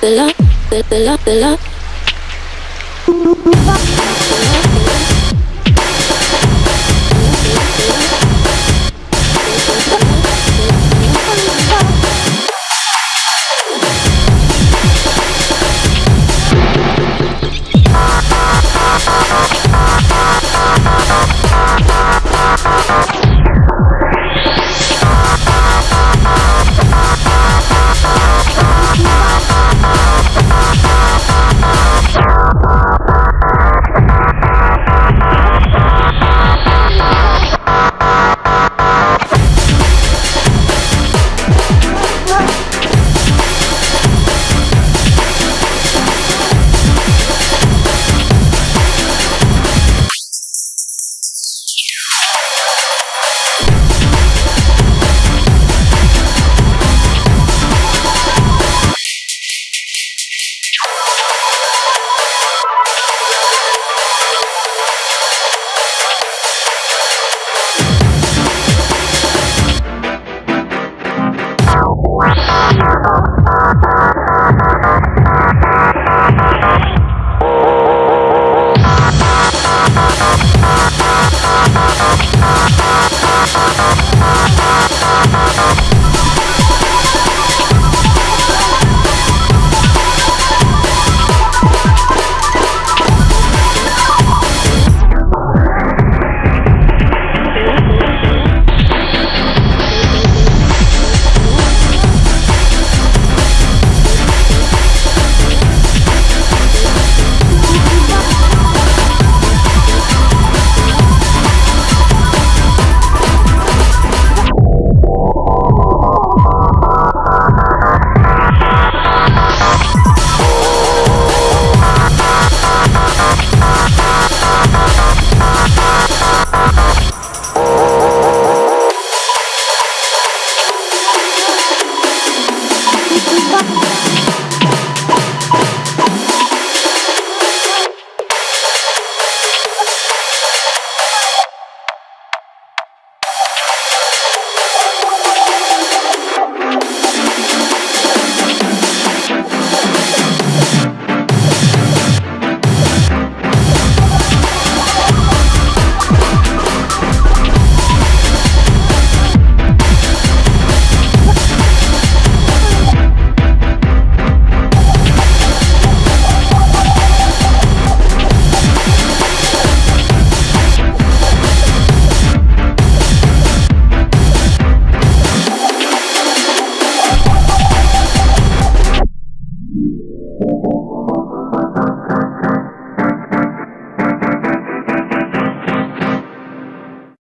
the love, the, the love, the love.